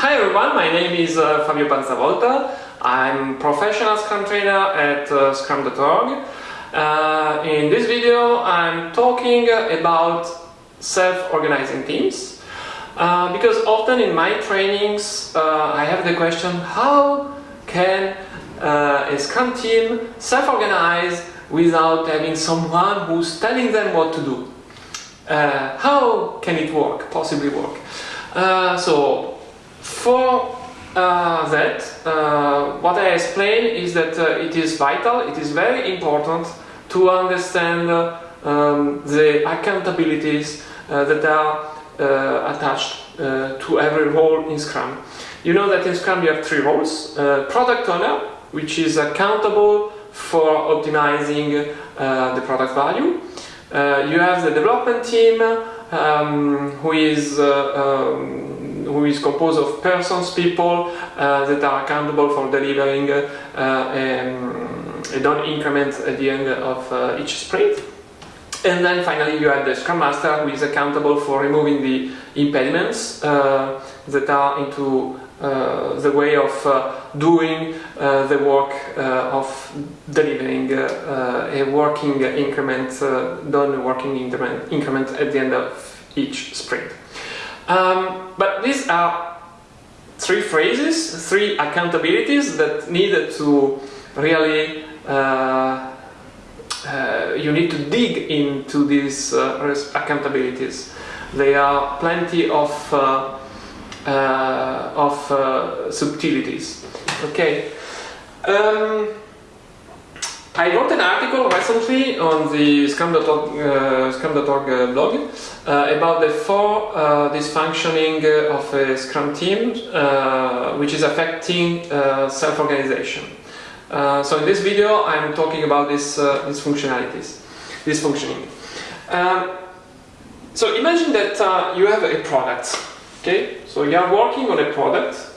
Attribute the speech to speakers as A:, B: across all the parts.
A: Hi everyone, my name is uh, Fabio Panzavolta. I'm professional Scrum trainer at uh, Scrum.org. Uh, in this video I'm talking about self-organizing teams uh, because often in my trainings uh, I have the question how can uh, a Scrum team self-organize without having someone who's telling them what to do? how can it work, possibly work? so for uh, that, uh, what I explain is that uh, it is vital, it is very important to understand um, the accountabilities uh, that are uh, attached uh, to every role in Scrum. You know that in Scrum you have three roles. product owner, which is accountable for optimizing the product value. you have the development team, um, who is um, who is composed of persons, people uh, that are accountable for delivering uh, um, a done increment at the end of uh, each sprint. And then finally you have the Scrum Master who is accountable for removing the impediments uh, that are into uh, the way of uh, doing the work of delivering a working increment, done working increment at the end of each sprint. Um, but these are three phrases, three accountabilities that needed to really uh, uh, you need to dig into these uh, accountabilities. There are plenty of uh, uh, of uh, subtleties. Okay. Um, I wrote an article recently on the Scrum.org uh, Scrum.org uh, blog uh, about the four uh, dysfunctioning uh, of a Scrum team uh, which is affecting self-organization. so in this video I'm talking about this, these functionalities, this. Um, so imagine that you have a product, okay? So you are working on a product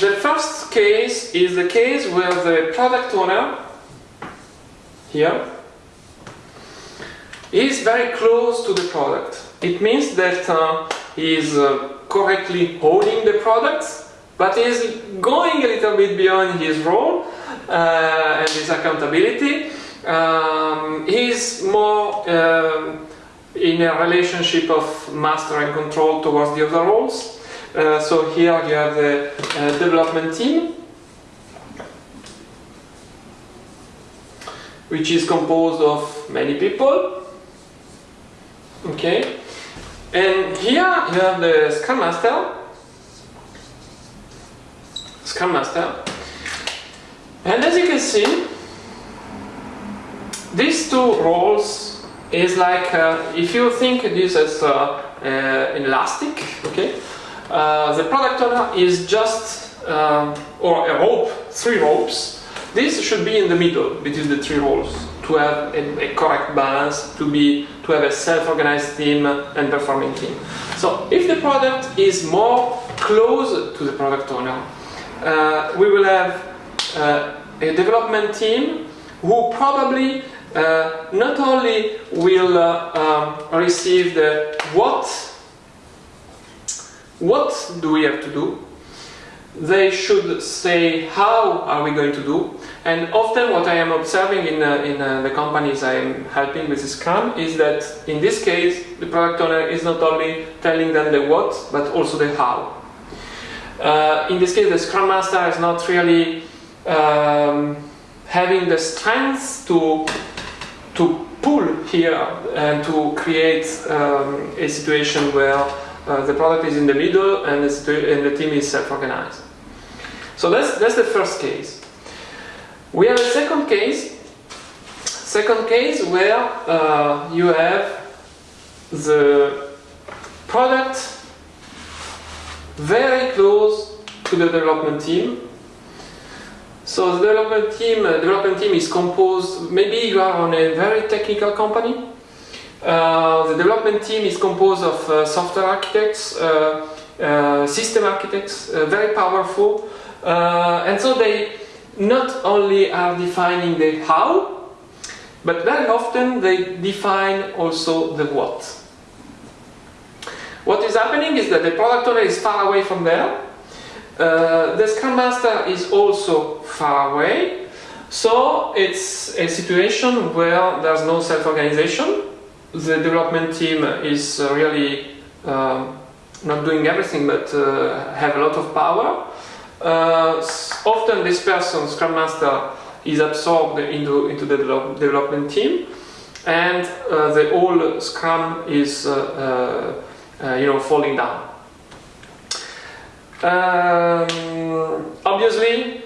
A: the first case is the case where the product owner, here, is very close to the product. It means that uh, he is uh, correctly holding the product, but he is going a little bit beyond his role uh, and his accountability. Um, he is more um, in a relationship of master and control towards the other roles. Uh, so here you have the uh, development team, which is composed of many people. Okay, and here you have the Scrum Master, Scrum Master, and as you can see, these two roles is like uh, if you think this as uh, uh, elastic, okay, uh, the product owner is just, um, or a rope, three ropes. This should be in the middle between the three roles to have a, a correct balance, to be to have a self-organized team and performing team. So if the product is more close to the product owner, uh, we will have uh, a development team who probably uh, not only will uh, um, receive the what what do we have to do? They should say how are we going to do and often what I am observing in, uh, in uh, the companies I am helping with Scrum is that in this case the product owner is not only telling them the what but also the how. Uh, in this case the Scrum Master is not really um, having the strength to, to pull here and to create um, a situation where uh, the product is in the middle and, and the team is self-organized. So that's, that's the first case. We have a second case, second case where uh, you have the product very close to the development team. So the development team, uh, development team is composed, maybe you are on a very technical company, uh, the development team is composed of uh, software architects, uh, system architects, very powerful, and so they not only are defining the how, but very often they define also the what. What is happening is that the product owner is far away from there. Uh, the Scrum Master is also far away. So it's a situation where there's no self-organization. The development team is uh, really um, not doing everything but uh, have a lot of power. Uh, often this person, Scrum Master, is absorbed into, into the develop, development team and uh, the whole Scrum is uh, uh, you know, falling down. Um, obviously,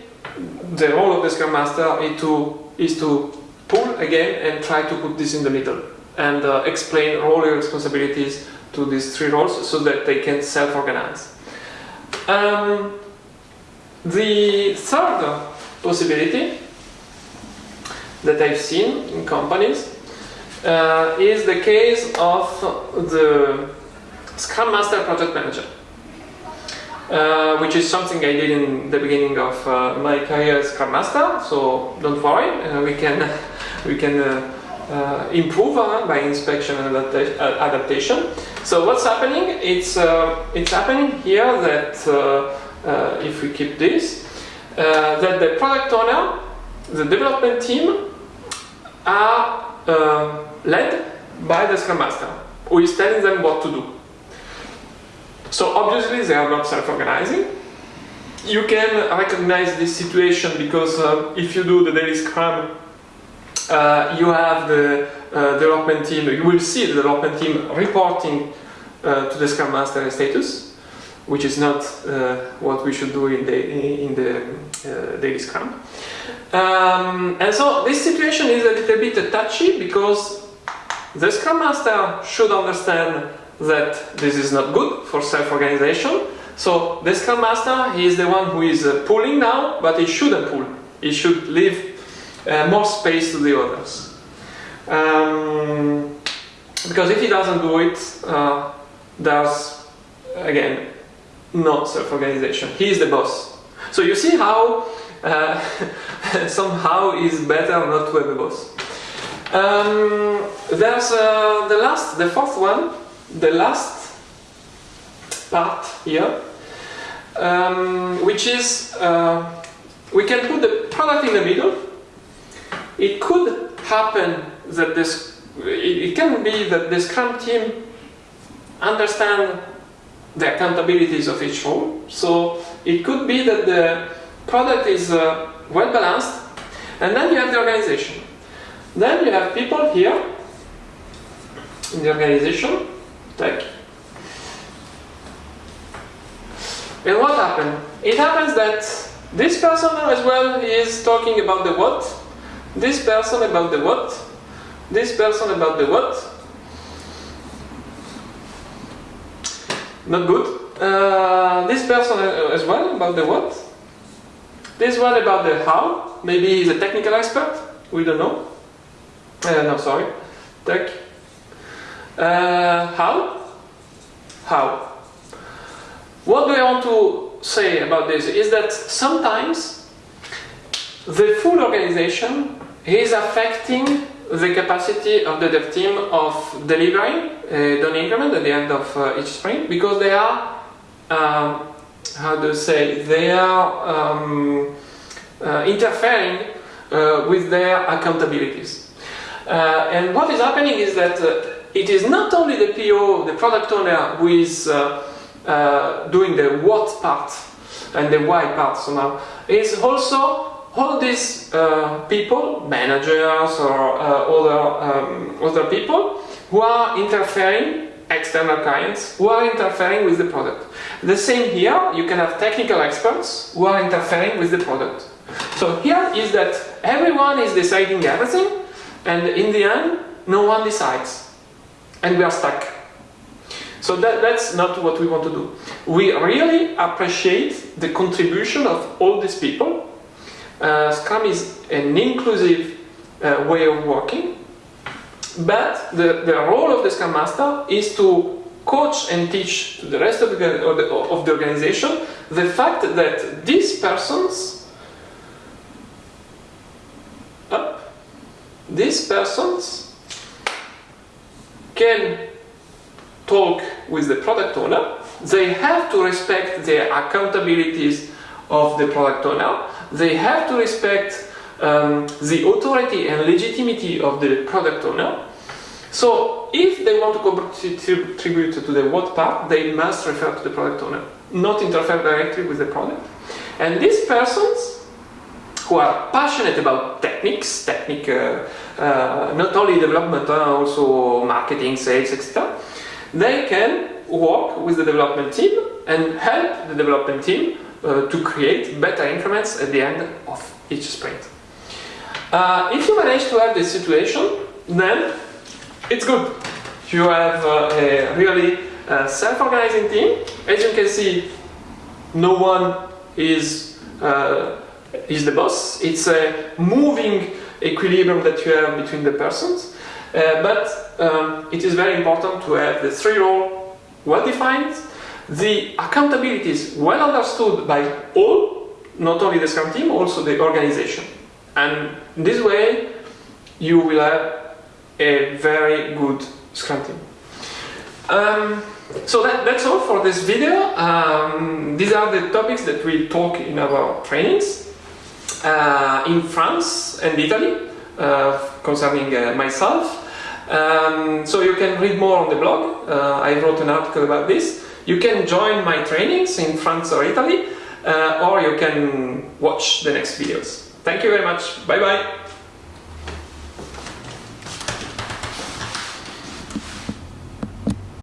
A: the role of the Scrum Master is to, is to pull again and try to put this in the middle and uh, explain role responsibilities to these three roles so that they can self-organize. Um, the third possibility that I've seen in companies uh, is the case of the Scrum Master Project Manager. Uh, which is something I did in the beginning of uh, my career as Scrum Master. So don't worry, uh, we can we can uh, uh, improve uh, by inspection and adaptation. So what's happening? It's it's happening here that if we keep this, that the product owner, the development team, are led by the Scrum Master, who is telling them what to do. So obviously they are not self-organizing. You can recognize this situation because uh, if you do the daily Scrum, uh, you have the uh, development team, you will see the development team reporting uh, to the Scrum Master status, which is not uh, what we should do in the, in the uh, daily Scrum. Um, and so this situation is a little bit touchy because the Scrum Master should understand that this is not good for self-organization. So the Scrum Master, he is the one who is uh, pulling now, but he shouldn't pull. He should leave uh, more space to the others. Um, because if he doesn't do it, uh, there's, again, no self-organization. He is the boss. So you see how uh, somehow it's better not to have a boss. Um, there's uh, the last, the fourth one, the last part here, um, which is uh, we can put the product in the middle. It could happen that this, it, can be that the Scrum team understand the accountabilities of each role. So it could be that the product is uh, well balanced, and then you have the organization. Then you have people here in the organization Tech. And what happened? It happens that this person as well is talking about the what, this person about the what, this person about the what. Not good. Uh, this person as well about the what. This one about the how. Maybe he's a technical expert. We don't know. Uh, no, sorry. Tech. Uh, how? How? What do I want to say about this is that sometimes the full organization is affecting the capacity of the dev team of delivering done increment at the end of uh, each sprint because they are, um, how do you say, they are um, uh, interfering uh, with their accountabilities. Uh, and what is happening is that uh, it is not only the PO, the product owner, who is uh, uh, doing the what part and the why part somehow. It's also all these uh, people, managers or uh, other, um, other people, who are interfering, external clients, who are interfering with the product. The same here, you can have technical experts who are interfering with the product. So here is that everyone is deciding everything, and in the end, no one decides and we are stuck. So that, that's not what we want to do. We really appreciate the contribution of all these people. Uh, Scrum is an inclusive uh, way of working, but the, the role of the Scrum Master is to coach and teach to the rest of the, of the, of the organization the fact that these persons, up, these persons can talk with the product owner, they have to respect the accountabilities of the product owner. They have to respect um, the authority and legitimacy of the product owner. So if they want to contribute to the what part, they must refer to the product owner, not interfere directly with the product. And these persons who are passionate about techniques, technique, uh, uh, not only development, uh, also marketing, sales, etc. They can work with the development team and help the development team uh, to create better increments at the end of each sprint. Uh, if you manage to have this situation, then it's good. You have uh, a really uh, self-organizing team. As you can see, no one is uh, is the boss. It's a moving equilibrium that you have between the persons. Uh, but um, it is very important to have the three role well defined, the accountability is well understood by all, not only the Scrum team, also the organization. And this way, you will have a very good Scrum team. Um, so that, that's all for this video. Um, these are the topics that we talk in our trainings uh, in France and Italy uh, concerning uh, myself. Um, so you can read more on the blog. Uh, I wrote an article about this. You can join my trainings in France or Italy, uh, or you can watch the next videos. Thank you very much. Bye bye.